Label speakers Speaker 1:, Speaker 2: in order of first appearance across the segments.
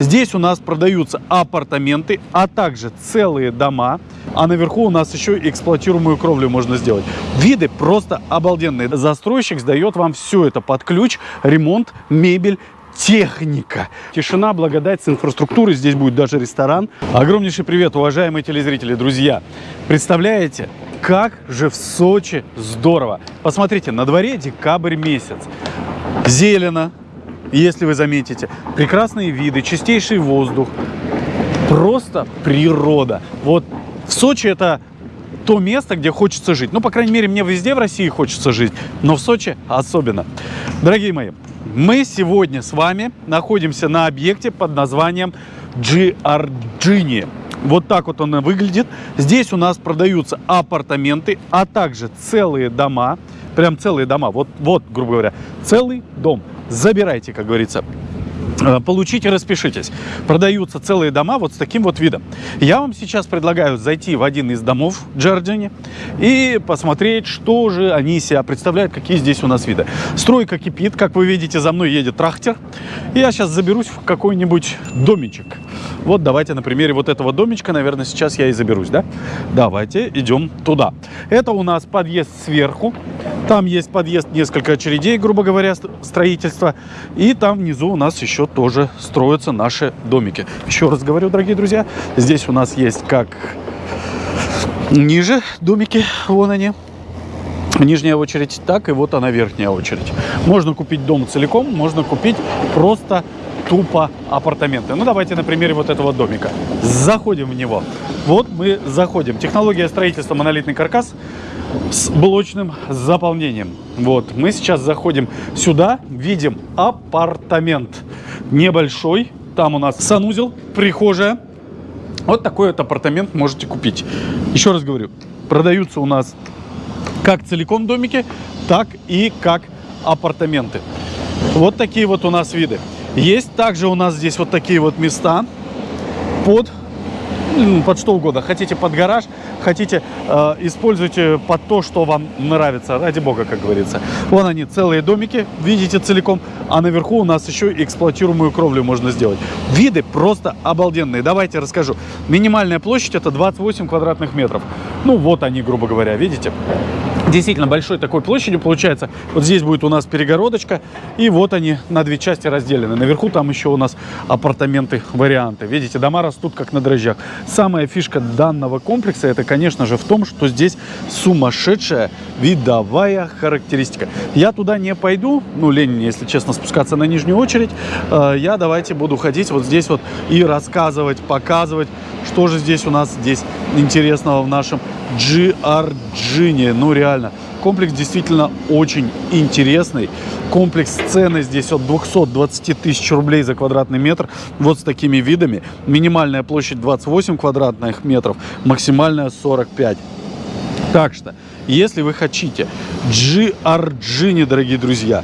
Speaker 1: Здесь у нас продаются апартаменты, а также целые дома. А наверху у нас еще эксплуатируемую кровлю можно сделать. Виды просто обалденные. Застройщик сдает вам все это под ключ, ремонт, мебель, техника. Тишина, благодать с инфраструктурой. Здесь будет даже ресторан. Огромнейший привет, уважаемые телезрители, друзья. Представляете, как же в Сочи здорово. Посмотрите, на дворе декабрь месяц. Зелено, если вы заметите. Прекрасные виды, чистейший воздух. Просто природа. Вот в Сочи это то место, где хочется жить. Ну, по крайней мере, мне везде в России хочется жить, но в Сочи особенно. Дорогие мои, мы сегодня с вами находимся на объекте под названием Giardini. Вот так вот он выглядит. Здесь у нас продаются апартаменты, а также целые дома. Прям целые дома. Вот, вот грубо говоря, целый дом забирайте, как говорится. Э, получите, распишитесь. Продаются целые дома вот с таким вот видом. Я вам сейчас предлагаю зайти в один из домов Джорджини и посмотреть, что же они себя представляют, какие здесь у нас виды. Стройка кипит, как вы видите, за мной едет трактор. И я сейчас заберусь в какой-нибудь домичек. Вот давайте на примере вот этого домичка, наверное, сейчас я и заберусь, да? Давайте идем туда. Это у нас подъезд сверху. Там есть подъезд, несколько очередей, грубо говоря, строительства. И там внизу у нас еще тоже строятся наши домики. Еще раз говорю, дорогие друзья, здесь у нас есть как ниже домики, вон они, нижняя очередь, так и вот она верхняя очередь. Можно купить дом целиком, можно купить просто тупо апартаменты. Ну, давайте на примере вот этого домика. Заходим в него. Вот мы заходим. Технология строительства монолитный каркас с блочным заполнением. Вот, мы сейчас заходим сюда, видим апартамент небольшой. Там у нас санузел, прихожая. Вот такой вот апартамент можете купить. Еще раз говорю, продаются у нас как целиком домики, так и как апартаменты. Вот такие вот у нас виды. Есть также у нас здесь вот такие вот места под под что угодно. Хотите под гараж, хотите э, используйте под то, что вам нравится. Ради бога, как говорится. Вон они, целые домики, видите целиком. А наверху у нас еще эксплуатируемую кровлю можно сделать. Виды просто обалденные. Давайте расскажу. Минимальная площадь это 28 квадратных метров. Ну вот они, грубо говоря, видите? Действительно большой такой площадью получается. Вот здесь будет у нас перегородочка, и вот они на две части разделены. Наверху там еще у нас апартаменты, варианты. Видите, дома растут как на дрожжах. Самая фишка данного комплекса, это, конечно же, в том, что здесь сумасшедшая видовая характеристика. Я туда не пойду, ну, лень, если честно, спускаться на нижнюю очередь. Э, я давайте буду ходить вот здесь вот и рассказывать, показывать, что же здесь у нас здесь интересного в нашем Giardini. Ну, реально. Комплекс действительно очень интересный. Комплекс цены здесь от 220 тысяч рублей за квадратный метр. Вот с такими видами. Минимальная площадь 28 квадратных метров, максимальная 45. Так что, если вы хотите Giardini, дорогие друзья,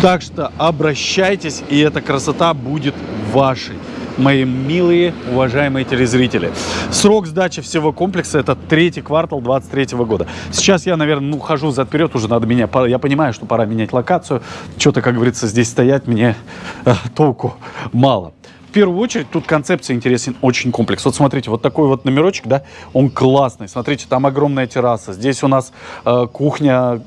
Speaker 1: так что обращайтесь, и эта красота будет вашей мои милые, уважаемые телезрители. Срок сдачи всего комплекса это третий квартал 23 года. Сейчас я, наверное, ну, хожу зад вперед, уже надо меня, я понимаю, что пора менять локацию. Что-то, как говорится, здесь стоять мне э, толку мало в первую очередь тут концепция интересен очень комплекс. Вот смотрите, вот такой вот номерочек, да, он классный. Смотрите, там огромная терраса. Здесь у нас э, кухня,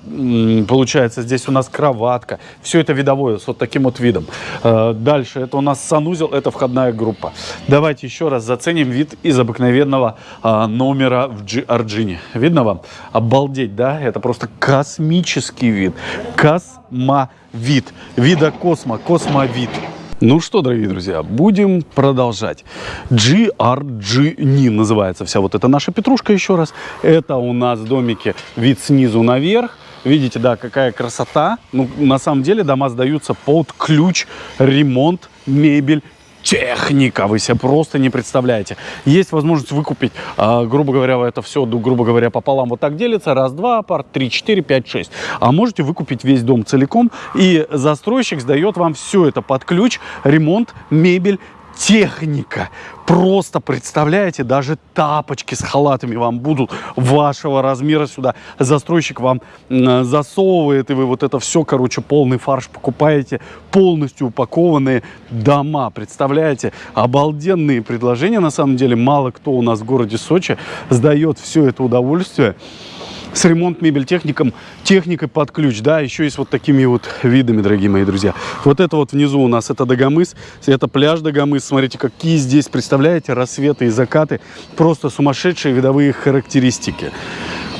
Speaker 1: получается, здесь у нас кроватка. Все это видовое, с вот таким вот видом. Э, дальше, это у нас санузел, это входная группа. Давайте еще раз заценим вид из обыкновенного э, номера в Giardini. Видно вам? Обалдеть, да? Это просто космический вид. Космовид. Вида космо, космовид. Ну что, дорогие друзья, будем продолжать. GRG называется вся вот эта наша петрушка еще раз. Это у нас домики вид снизу наверх. Видите, да, какая красота. Ну, на самом деле дома сдаются под ключ, ремонт, мебель, техника, вы себе просто не представляете. Есть возможность выкупить, э, грубо говоря, это все, грубо говоря, пополам вот так делится, раз, два, пар, три, четыре, пять, шесть. А можете выкупить весь дом целиком, и застройщик сдает вам все это под ключ, ремонт, мебель, техника. Просто представляете, даже тапочки с халатами вам будут вашего размера сюда. Застройщик вам засовывает, и вы вот это все, короче, полный фарш покупаете. Полностью упакованные дома. Представляете? Обалденные предложения, на самом деле. Мало кто у нас в городе Сочи сдает все это удовольствие с ремонт мебель техником, техникой под ключ, да, еще и с вот такими вот видами, дорогие мои друзья. Вот это вот внизу у нас это Дагомыс, это пляж Дагомыс, смотрите, какие здесь, представляете, рассветы и закаты, просто сумасшедшие видовые характеристики.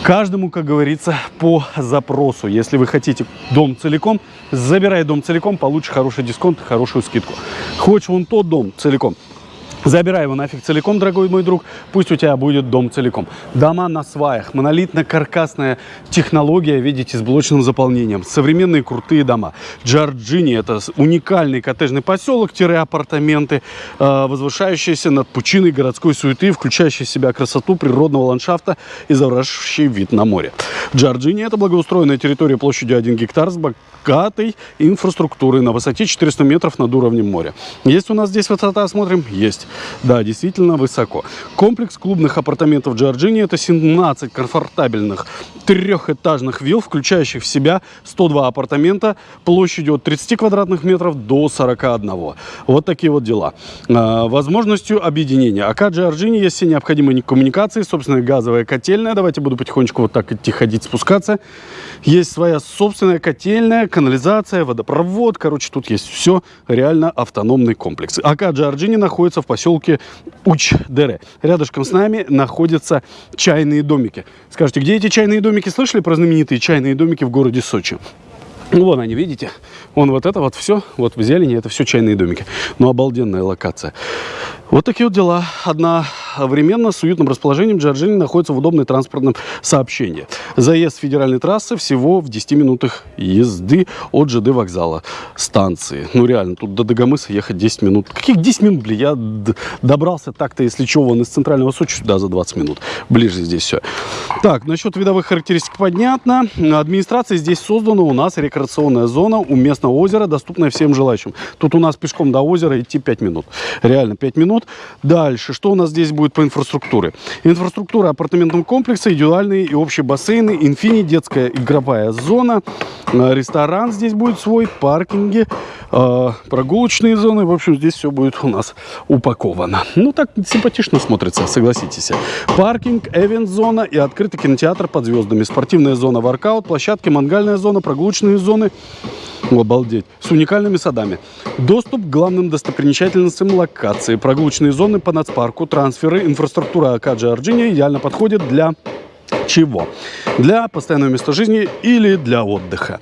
Speaker 1: Каждому, как говорится, по запросу. Если вы хотите дом целиком, забирай дом целиком, получишь хороший дисконт, хорошую скидку. Хочешь вон тот дом целиком, Забирай его нафиг целиком, дорогой мой друг, пусть у тебя будет дом целиком. Дома на сваях, монолитно-каркасная технология, видите, с блочным заполнением. Современные крутые дома. Джорджини – это уникальный коттеджный поселок-апартаменты, э, возвышающиеся над пучиной городской суеты, включающие в себя красоту природного ландшафта и завораживающий вид на море. Джорджини – это благоустроенная территория площадью 1 гектар с богатой инфраструктурой на высоте 400 метров над уровнем моря. Есть у нас здесь высота, смотрим? Есть. Да, действительно высоко. Комплекс клубных апартаментов Джорджини – это 17 комфортабельных трехэтажных вилл, включающих в себя 102 апартамента площадью от 30 квадратных метров до 41. Вот такие вот дела. А, возможностью объединения. АК Джорджини есть все необходимые коммуникации, собственная газовая котельная. Давайте буду потихонечку вот так идти, ходить, спускаться. Есть своя собственная котельная, канализация, водопровод. Короче, тут есть все реально автономный комплекс. АК Джорджини находится в поселке Уч-Дере. Рядышком с нами находятся чайные домики. Скажите, где эти чайные домики? Слышали про знаменитые чайные домики в городе Сочи? Ну, вон они, видите? Вон вот это вот все, вот в зелени, это все чайные домики. Ну, обалденная локация. Вот такие вот дела. Одновременно с уютным расположением Джорджини находится в удобной транспортном сообщении. Заезд федеральной трассы всего в 10 минутах езды от ЖД вокзала станции. Ну реально, тут до Дагомыса ехать 10 минут. Каких 10 минут, блин? Я добрался так-то, если что, вон из центрального Сочи сюда за 20 минут. Ближе здесь все. Так, насчет видовых характеристик понятно. Администрация здесь создана. У нас рекреационная зона у местного озера, доступная всем желающим. Тут у нас пешком до озера идти 5 минут. Реально 5 минут минут. Дальше, что у нас здесь будет по инфраструктуре? Инфраструктура апартаментного комплекса, индивидуальные и общие бассейны, инфини, детская игровая зона, э, ресторан здесь будет свой, паркинги, э, прогулочные зоны. В общем, здесь все будет у нас упаковано. Ну, так симпатично смотрится, согласитесь. Паркинг, эвент-зона и открытый кинотеатр под звездами. Спортивная зона, воркаут, площадки, мангальная зона, прогулочные зоны. Обалдеть. С уникальными садами. Доступ к главным достопримечательностям локации. Прогулочные зоны по нацпарку, трансферы, инфраструктура Акаджи Арджиния идеально подходит для чего? Для постоянного места жизни или для отдыха.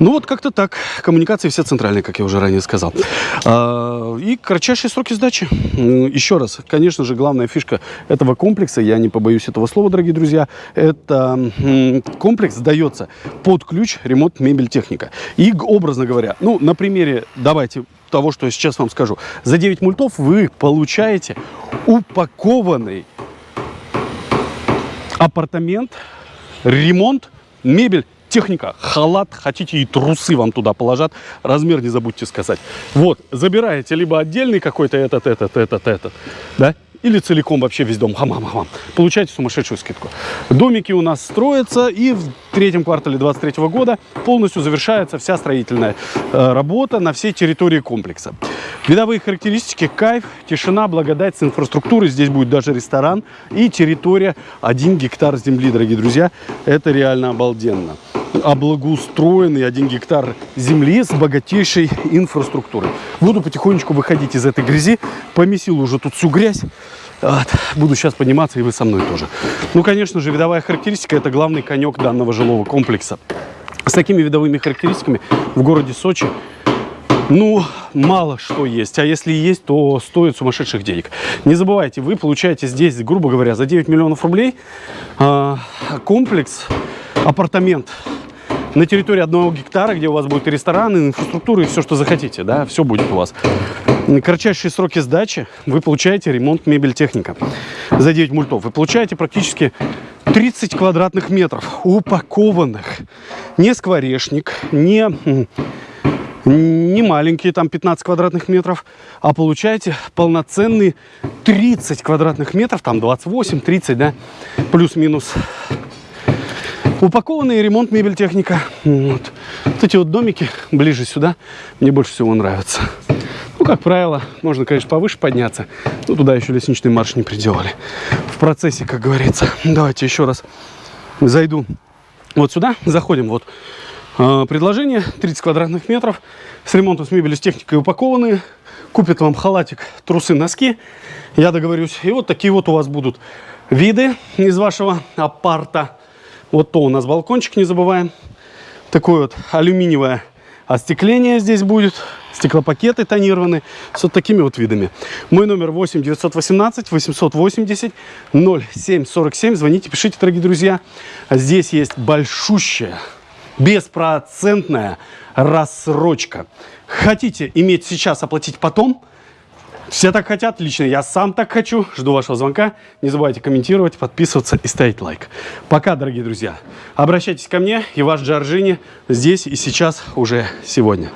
Speaker 1: Ну вот как-то так. Коммуникации все центральные, как я уже ранее сказал. А, и кратчайшие сроки сдачи. Еще раз, конечно же, главная фишка этого комплекса, я не побоюсь этого слова, дорогие друзья, это комплекс сдается под ключ ремонт мебель техника. И, образно говоря, ну, на примере, давайте того, что я сейчас вам скажу. За 9 мультов вы получаете упакованный апартамент, ремонт, мебель техника, халат, хотите и трусы вам туда положат, размер не забудьте сказать. Вот, забираете либо отдельный какой-то этот, этот, этот, этот, да, или целиком вообще весь дом, хам-хам-хам, получаете сумасшедшую скидку. Домики у нас строятся, и в третьем квартале 2023 года полностью завершается вся строительная э, работа на всей территории комплекса. Видовые характеристики, кайф, тишина, благодать с инфраструктурой. Здесь будет даже ресторан и территория 1 гектар земли, дорогие друзья. Это реально обалденно облагоустроенный 1 гектар земли с богатейшей инфраструктурой. Буду потихонечку выходить из этой грязи. Помесил уже тут всю грязь. Вот. Буду сейчас подниматься, и вы со мной тоже. Ну, конечно же, видовая характеристика – это главный конек данного жилого комплекса. С такими видовыми характеристиками в городе Сочи ну, мало что есть. А если есть, то стоит сумасшедших денег. Не забывайте, вы получаете здесь, грубо говоря, за 9 миллионов рублей э, комплекс, апартамент на территории одного гектара, где у вас будет и ресторан, и инфраструктура, и все, что захотите, да, все будет у вас. На кратчайшие сроки сдачи вы получаете ремонт мебель техника за 9 мультов. Вы получаете практически 30 квадратных метров упакованных. Не скворечник, не
Speaker 2: не маленькие, там 15 квадратных метров, а получаете полноценные 30 квадратных метров, там 28, 30, да, плюс-минус. Упакованный ремонт, мебель, техника. Вот. вот эти вот домики ближе сюда мне больше всего нравятся. Ну, как правило, можно, конечно, повыше подняться. Но туда еще лестничный марш не приделали. В процессе, как говорится. Давайте еще раз зайду вот сюда. Заходим. Вот э, предложение. 30 квадратных метров. С ремонтом, с мебелью, с техникой упакованные. Купит вам халатик, трусы, носки. Я договорюсь. И вот такие вот у вас будут виды из вашего апарта. Вот то у нас балкончик, не забываем. Такое вот алюминиевое остекление здесь будет. Стеклопакеты тонированы с вот такими вот видами. Мой номер 8 918 880 0747. Звоните, пишите, дорогие друзья. Здесь есть большущая, беспроцентная рассрочка. Хотите иметь сейчас, оплатить потом – все так хотят, лично я сам так хочу. Жду вашего звонка. Не забывайте комментировать, подписываться и ставить лайк. Пока, дорогие друзья. Обращайтесь ко мне и ваш Джорджини здесь и сейчас уже сегодня.